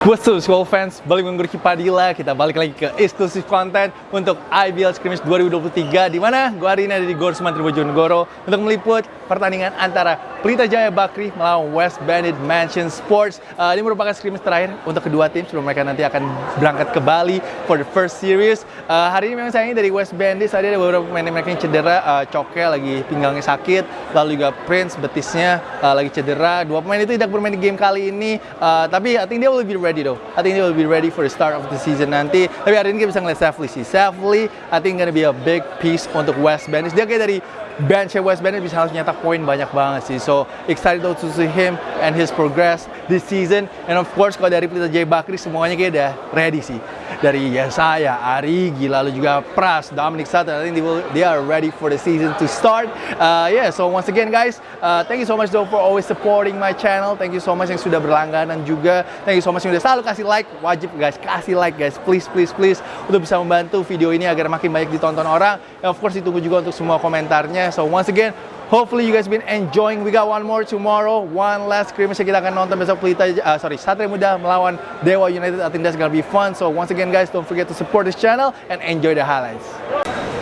What's up, Skull fans? Balik minggu Padilla, kita balik lagi ke eksklusif konten untuk IBL Scrimmage 2023 di mana gua hari ini ada di Gor Sumantri Bojonegoro untuk meliput pertandingan antara Pelita Jaya Bakri melawan West Bandit Mansion Sports. Uh, ini merupakan scrimmage terakhir untuk kedua tim sebelum mereka nanti akan berangkat ke Bali for the first series. Uh, hari ini memang sayangnya dari West Bandit tadi ada beberapa pemain mereka yang cedera, uh, Coke lagi pinggangnya sakit, lalu juga Prince betisnya uh, lagi cedera. Dua pemain itu tidak bermain di game kali ini, uh, tapi I think will be ready though. I think they will be ready for the start of the season nanti. Tapi hari ini kita bisa ngeliat Safely sih. Safely, I think gonna be a big piece untuk West Bandit. Dia kayak dari bench West Bandit bisa harus nyetak poin banyak banget sih. So excited to see him and his progress this season. And of course kalau dari Pelita Jaya Bakri semuanya kayak udah ready sih. Dari ya saya, Arigi, lalu juga Pras, Dominic Sutton. I think they, will, they are ready for the season to start. Uh, yeah, so once again guys, uh, thank you so much though for always supporting my channel. Thank you so much yang sudah berlangganan juga. Thank you so much yang udah selalu kasih like. Wajib guys, kasih like guys. Please, please, please. Untuk bisa membantu video ini agar makin banyak ditonton orang. And of course ditunggu juga untuk semua komentarnya. So once again, hopefully you guys been enjoying. We got one more tomorrow, one last scrimmage yang kita akan nonton besok Pelita, uh, sorry, Satria Muda melawan Dewa United. I think that's gonna be fun. So once again guys, don't forget to support this channel and enjoy the highlights.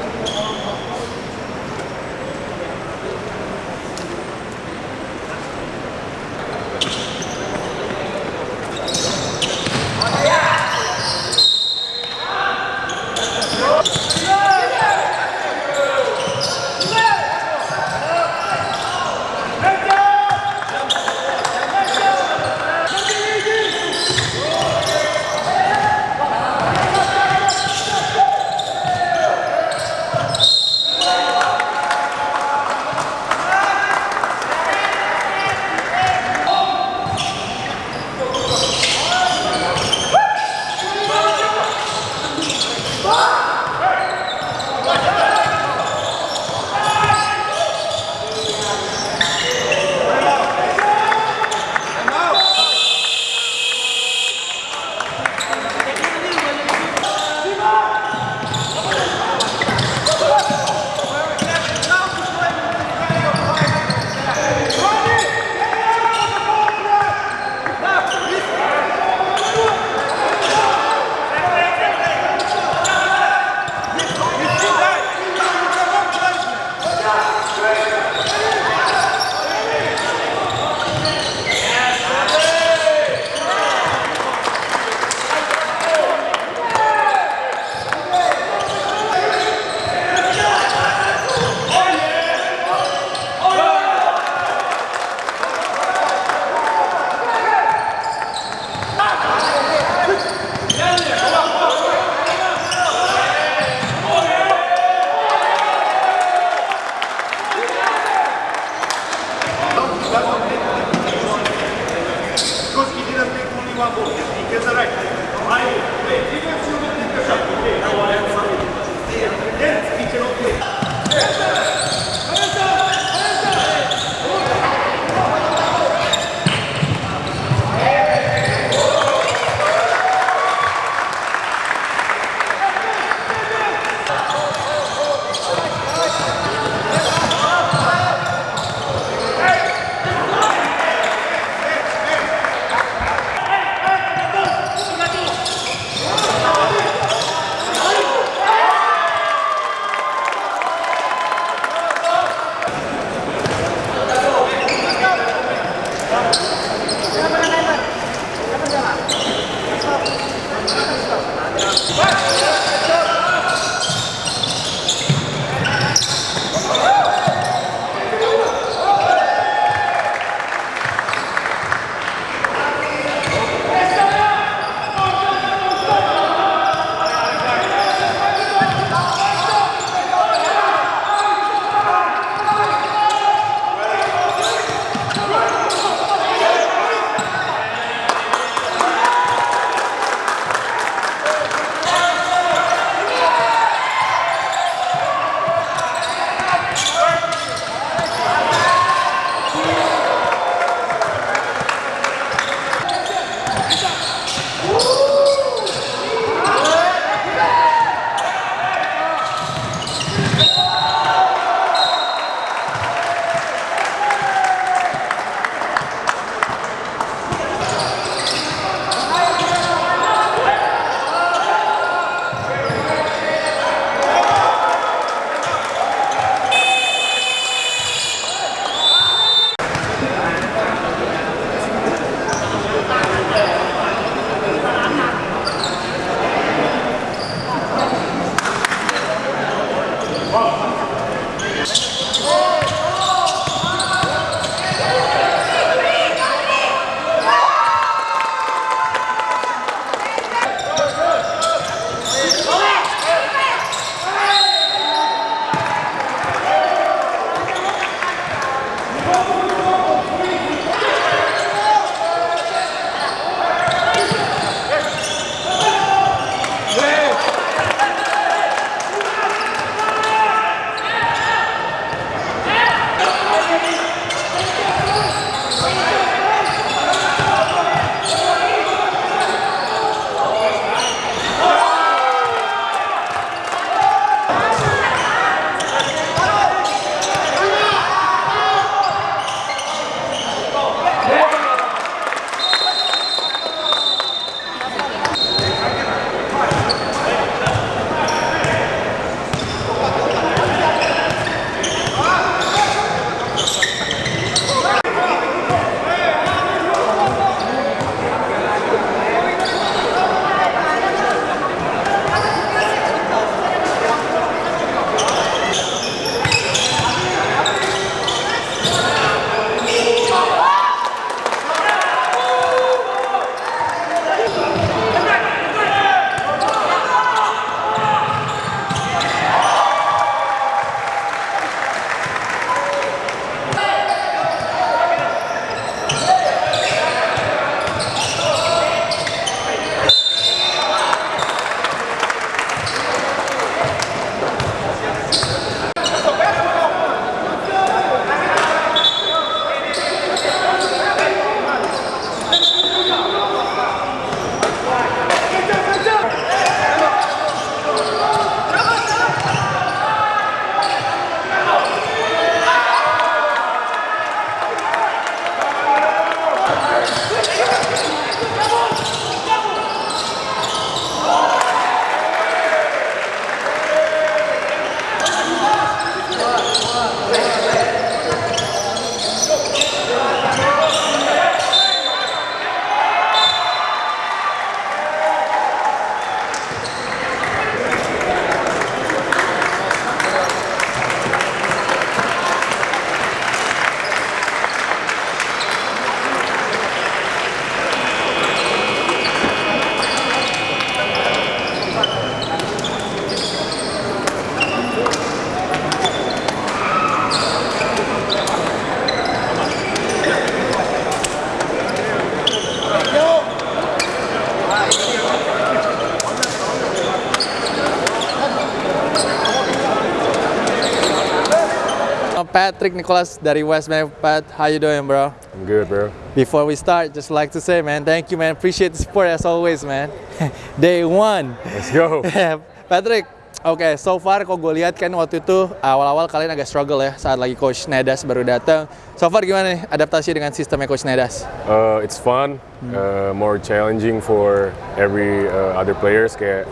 Patrick Nicholas dari West Bank. Pat, how you doing, bro? I'm good, bro. Before we start, just like to say, man, thank you, man. Appreciate the support as always, man. Day one. Let's go. Patrick, oke, so far kok gue lihat kan waktu itu awal-awal kalian agak struggle ya saat lagi Coach Nedas baru datang. So far gimana nih adaptasi dengan sistemnya Coach Nedas? Uh, it's fun, uh, more challenging for every uh, other players. Kayak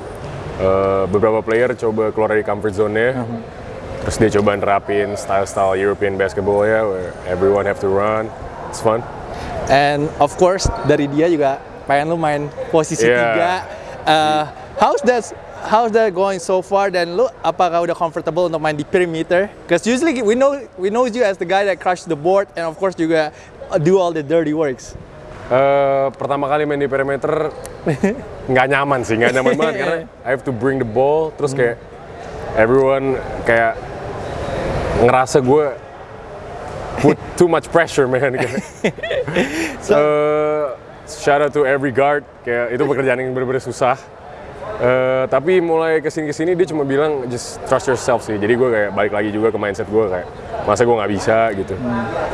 uh, beberapa player coba keluar dari comfort zone-nya, terus dia coba nerapin style-style European basketball ya, where everyone have to run. It's fun. And of course dari dia juga pengen lu main posisi Yeah. tiga. Uh, how's that how's that going so far? Dan lu apakah udah comfortable untuk main di perimeter? Because usually we know we know you as the guy that crush the board and of course juga do all the dirty works. Uh, pertama kali main di perimeter nggak nyaman sih, nggak nyaman banget karena I have to bring the ball, terus kayak everyone kayak ngerasa gue put too much pressure man. Kayak, Uh, shout out to every guard, kayak itu pekerjaan yang benar-benar susah. Uh, tapi mulai ke sini ke sini dia cuma bilang just trust yourself sih. Jadi gue kayak balik lagi juga ke mindset gue kayak masa gue nggak bisa gitu.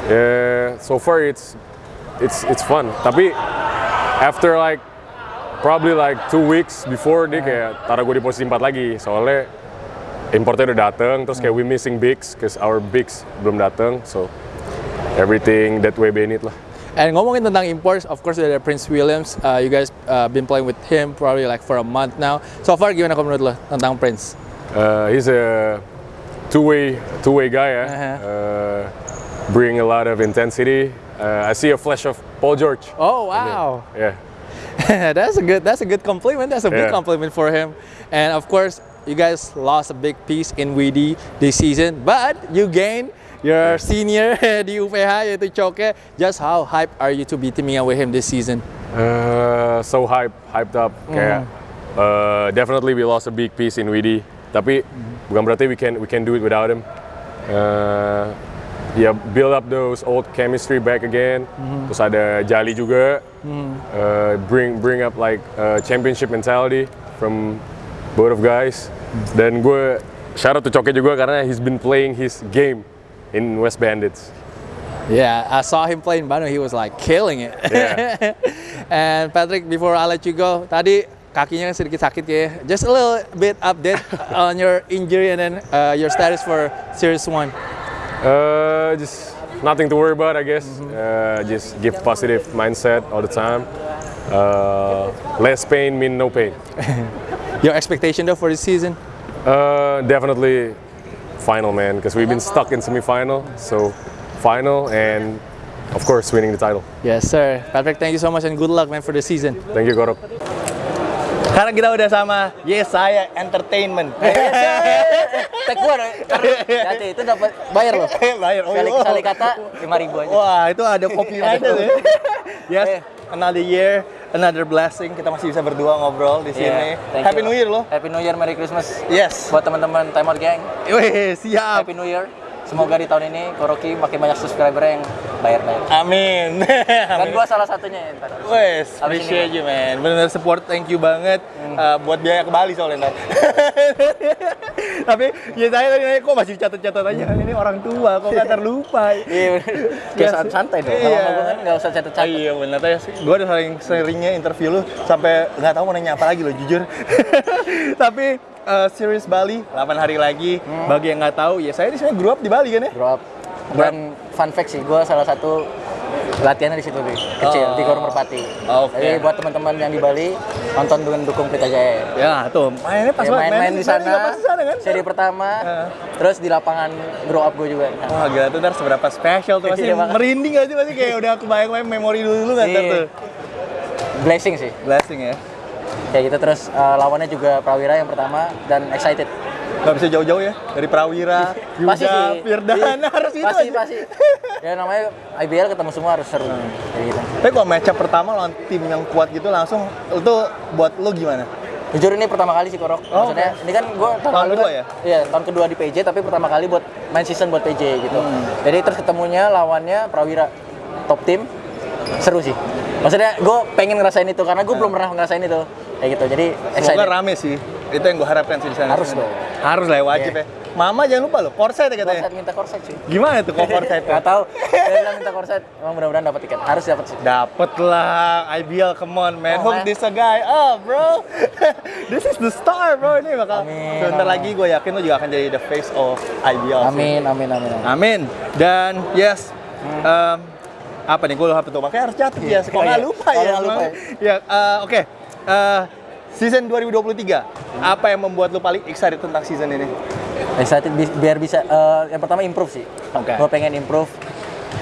Yeah, so far it's it's it's fun. Tapi after like probably like two weeks before dia kayak taruh gue di posisi 4 lagi soalnya importnya udah dateng terus kayak we missing bigs cause our bigs belum dateng so everything that way Bennett lah. And ngomongin tentang imports, of course ada Prince Williams. Uh, you guys uh, been playing with him probably like for a month now. So far gimana menurut lo tentang Prince? Uh, he's a two-way two-way guy ya. Uh-huh. Uh, bring a lot of intensity. Uh, I see a flash of Paul George. Oh wow. Yeah. that's a good that's a good compliment. That's a big Yeah. compliment for him. And of course, you guys lost a big piece in WD this season, but you gained your senior di UPH yaitu Choke. Just how hype are you to be teaming up with him this season? Uh, so hype, hyped up. Kayak uh, definitely we lost a big piece in WD. Tapi bukan berarti we can we can do it without him. Uh, yeah, build up those old chemistry back again. Terus ada Jali juga. Uh, bring bring up like uh, championship mentality from both of guys. Dan gue shout out to Coke juga karena he's been playing his game in West Bandits. Yeah, I saw him play in Bandung. He was like killing it. Yeah. and Patrick, before I let you go, tadi kakinya sedikit sakit ya. Just a little bit update on your injury and then uh, your status for Series One. Uh, just nothing to worry about, I guess. Uh, just give positive mindset all the time. Uh, less pain mean no pain. Your expectation though for this season? Uh, definitely final, man, because we've been stuck in semifinal. So final and of course winning the title. Yes, sir. Patrick, thank you so much and good luck, man, for the season. Thank you, Gorok. Sekarang kita udah sama Yesaya Entertainment. Tag gua Hati itu dapat bayar loh. Bayar. Oh, Sekali iya. sekali kata 5000 aja. Wah, itu ada copyright ya. Yes, Eh. another year, another blessing. Kita masih bisa berdua ngobrol di Iya, sini. thank Happy you. New Year loh. Happy New Year, Merry Christmas. Yes. Buat teman-teman Time Out Gang, Wih, siap. Happy New Year. Semoga di tahun ini Koroki makin banyak subscriber yang bayar-bayar. Amin. Dan gua salah satunya ya. Wes, appreciate ini, you man. Bener support, thank you banget uh, buat biaya ke Bali soalnya ntar. Tapi ya saya tadi nanya kok masih catat-catat aja. Ini orang tua kok nggak terlupa. Iya, bener. Kayak santai dong. Kalau Iya. gua kan nggak usah Ah, catat-catat. iya benar tadi gue udah sering seringnya interview lu sampai nggak tahu mau nanya apa lagi lo jujur. Tapi uh, series Bali 8 hari lagi. Bagi yang nggak tahu ya saya di sini grew up di Bali kan ya. Grow up. Dan fun fact sih, gua salah satu latihannya di situ Bi. kecil Oh. di Gor Merpati. Oke. Jadi buat teman-teman yang di Bali nonton dengan dukung Pelita Jaya. Ya tuh mainnya pas Ya, banget. main-main di Mainnya juga sana, pas di sana kan. seri pertama, Heeh. terus di lapangan grow up gue juga. Wah gila tuh ntar seberapa spesial tuh masih Iya, merinding gak sih masih kayak udah kebayang-bayang memori dulu nggak ntar Iya. tuh. blessing sih. Blessing ya. Kayak gitu terus eh, lawannya juga Prawira yang pertama dan excited. Gak bisa jauh-jauh ya dari Prawira, Pasti Yuda, sih. Firdan Iya. harus itu Pasti aja. pasti. Ya namanya IBL ketemu semua harus seru. Kayak gitu. Tapi kalau match up pertama lawan tim yang kuat gitu langsung itu buat lo gimana? Jujur ini pertama kali sih Korok. Oh, Maksudnya ini kan gue tahun, Tahun kedua kan- ya? Iya, tahun kedua di PJ tapi pertama kali buat main season buat PJ gitu. Hmm. Jadi terus ketemunya lawannya Prawira top tim seru sih. Maksudnya gue pengen ngerasain itu karena gue belum pernah ngerasain itu. Kayak gitu. Jadi Semoga rame sih. Itu yang gue harapkan sih di sana. Harus dong. Harus lah ya, wajib Iya. ya. Mama jangan lupa loh, korset ya katanya. Korset minta korset cuy. Gimana tuh kok korset? Gak tahu. Dia bilang minta korset. Emang mudah-mudahan dapat tiket. Harus dapat sih. Dapet lah, IBL, come on man, Oh, hook man. this a guy up bro. this is the star bro, ini bakal Amin, sebentar amin. lagi gue yakin lo juga akan jadi the face of IBL. sih. Amin, amin, amin. amin. Amin. Dan yes, em, apa nih gue lupa tuh, makanya harus catat ya. Kok Oh, nggak iya. lupa ya? nggak lupa Emang. Ya, eh, oke. Eh, season 2023, apa yang membuat lu paling excited tentang season ini? Excited bi- biar bisa eh, yang pertama improve sih. Oke. Gue pengen improve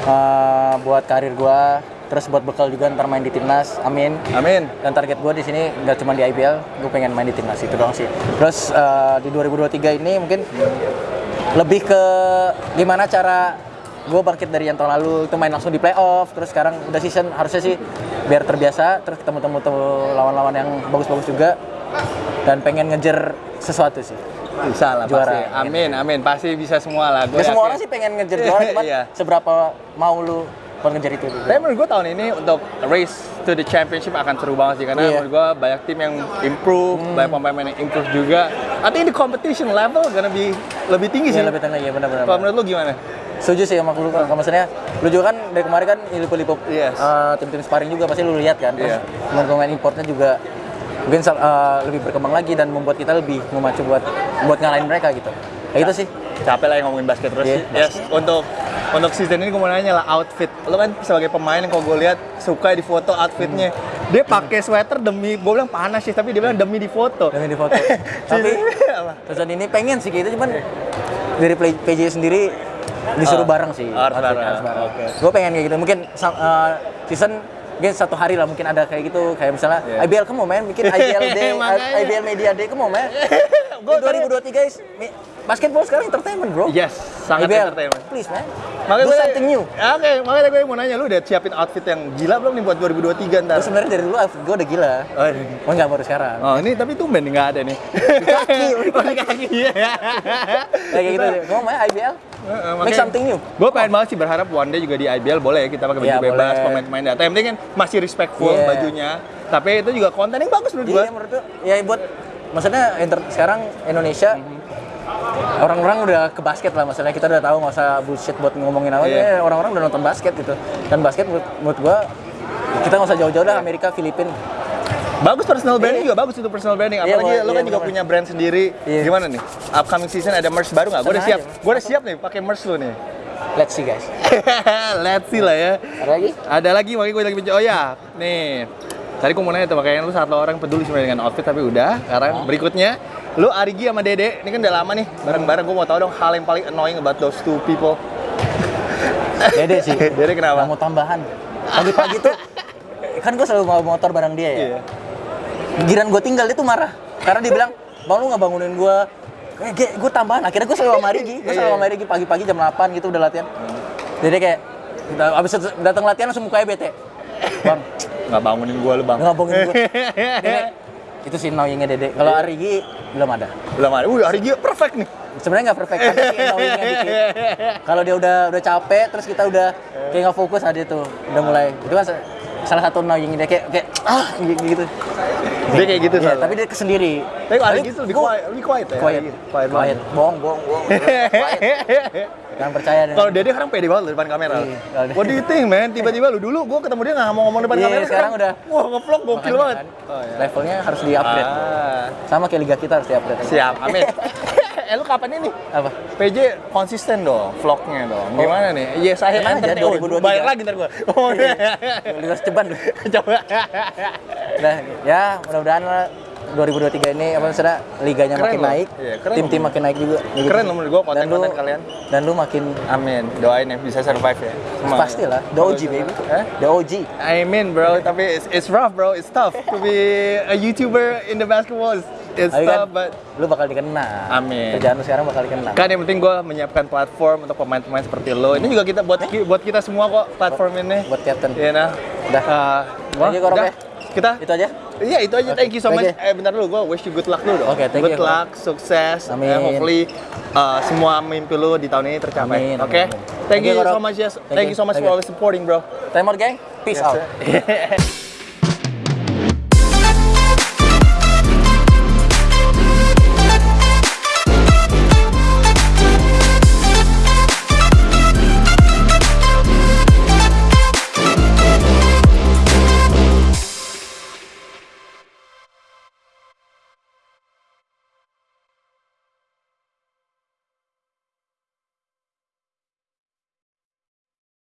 eh, buat karir gue, terus buat bekal juga ntar main di timnas. Amin. Amin. Dan target gue di sini nggak cuma di IBL, gue pengen main di timnas itu doang sih. Terus eh, di 2023 ini mungkin lebih ke gimana cara gue bangkit dari yang tahun lalu itu main langsung di playoff, terus sekarang udah season harusnya sih biar terbiasa, terus ketemu temu lawan-lawan yang bagus-bagus juga dan pengen ngejar sesuatu sih. Bisa lah Juara. pasti. Amin, amin. Pasti bisa semua lah. Gua Ya semua orang sih pengen ngejar juara, cuman Iya. seberapa mau lu buat ngejar itu gitu. Tapi menurut gue tahun ini untuk race to the championship akan seru banget sih karena Iya. Hmm. menurut gue banyak tim yang improve, banyak pemain yang improve juga. I think the competition level gonna be lebih tinggi sih. Iya lebih tenang ya benar-benar. Kalau menurut lu gimana? Setuju sih sama lu kalau maksudnya lu juga kan dari kemarin kan lipo-lipo Yes. eh, tim-tim sparring juga pasti lu lihat kan. Terus Iya. pemain-pemain importnya juga mungkin eh, lebih berkembang lagi dan membuat kita lebih memacu buat buat ngalahin mereka gitu. Kayak gitu sih. Capek lah yang ngomongin basket terus. Iya, yes, untuk untuk season ini gue mau nanya lah outfit. Lu kan sebagai pemain yang kalau gue lihat suka di foto outfitnya. Dia pakai sweater demi, gue bilang panas sih, tapi dia bilang demi di foto. Demi di foto. Tapi season ini pengen sih gitu cuman dari PJ sendiri disuruh Oh, bareng sih. harus bareng, oke. Gue pengen kayak gitu. Mungkin eh, season mungkin satu hari lah mungkin ada kayak gitu kayak misalnya Iya. IBL kamu main bikin IBL Day. IBL Media Day kamu main Gua Di 2023 guys basketball sekarang entertainment bro Yes, sangat IBL, entertainment. please man Makanya gue something new Oke, makanya gue mau nanya lu udah siapin outfit yang gila belum nih buat 2023 ntar? gue sebenarnya dari dulu outfit gue udah gila Oh, ini. oh enggak baru sekarang Oh ini tapi tumben nih nggak ada nih. Di kaki, oh, di kaki. Iya. kayak gitu gue main IBL make something new Gue pengen banget sih berharap one day juga di IBL boleh ya kita pakai baju Iya, bebas, pemain-pemain data. Yang penting kan masih respectful Iya. bajunya. Tapi itu juga konten yang bagus menurut gue. Iya menurut gue, ya buat maksudnya inter- sekarang Indonesia orang-orang udah ke basket lah maksudnya kita udah tahu nggak usah bullshit buat ngomongin apa Iya. ya orang-orang udah nonton basket gitu dan basket menurut, menurut gua kita nggak usah jauh-jauh dah Amerika Filipina Bagus personal branding juga bagus itu personal branding. Iya, Apalagi boleh. lu kan Iya, juga bener. punya brand sendiri. Iya. Gimana nih? Upcoming season ada merch baru nggak? Gue udah siap. Gue udah siap nih pakai merch lu nih. let's see guys Let's see lah ya. ada lagi Ada lagi, makanya gue lagi bicara. Oh ya, nih. Tadi gue mau nanya tuh, makanya lu satu orang peduli sebenarnya dengan outfit, tapi udah. Sekarang berikutnya, lu Arigi sama Dede, ini kan udah lama nih, bareng-bareng. Gue mau tahu dong hal yang paling annoying about those two people. Dede sih Dede kenapa? Nggak mau tambahan pagi-pagi tuh kan gue selalu bawa motor bareng dia ya Iya. giran gue tinggal dia tuh marah karena dia bilang bang lu nggak bangunin gue eh, gue tambahan akhirnya gue selalu sama Rigi gue selalu sama Rigi pagi-pagi jam 8 gitu udah latihan jadi kayak abis datang latihan langsung mukanya bete bang Nggak bangunin gue lu bang. nggak bangunin gue Dede, itu sih annoyingnya Dede kalau Rigi belum ada Belum ada. Wih, Arigi perfect nih. sebenarnya nggak perfect dikit kalau dia udah udah capek terus kita udah kayak nggak fokus ada tuh udah mulai itu kan salah satu annoying dia kayak kayak ah gitu Dia kayak gitu selalu. tapi dia kesendiri Tapi kalau Arigi tuh lebih gua- quiet, lebih quiet ya. quiet Arigi. Quiet quiet bohong bohong bohong jangan percaya dengan Kalau Dede sekarang pede banget loh depan kamera. Iya, What do you think, man? Tiba-tiba lu dulu gue ketemu dia nggak mau ngomong depan Iya, kamera. sekarang udah. Wah, ngevlog gokil banget. kan, Oh, iya. levelnya harus di upgrade Ah, sama kayak liga kita harus di upgrade siap, amin. eh lu kapan ini? apa PJ konsisten dong vlognya dong. Gimana nih? Yes, saya Tenang aja, entertain. Oh, 2023. bayar lagi ntar gua. Oh, iya. liga ceban lu Coba. Nah, ya mudah-mudahan lah 2023 ini apa maksudnya liganya Keren makin loh. naik, Iya, tim-tim makin naik juga. Ya gitu. Keren menurut gua Dan lu- konten-konten kalian. Dan lu makin Amin. Doain ya bisa survive ya. Semua. pasti lah, the OG baby. Eh? The OG. I mean bro, tapi it's, it's rough bro, it's tough to be a YouTuber in the basketball. It's, it's Tapi tough, kan but lu bakal dikenal. Amin. Kerjaan lu sekarang bakal dikenal. kan yang penting gue menyiapkan platform untuk pemain-pemain seperti lo. Ini juga kita buat buat kita semua kok platform ini. Buat captain. Iya nah. Udah. Uh, Thank you, Korok, udah. ya. Kita Itu aja. Iya itu aja. Thank you so much. Thank you. Eh bentar dulu, gue wish you good luck dulu dong. Oke, thank good you, luck, sukses. Amin. And hopefully uh, semua mimpi lu di tahun ini tercapai. Amin, Oke. amin. Thank Thank you you, so much yes. Thank Thank you. so much Thank for you. always supporting bro. Time out gang. Peace Yes, out.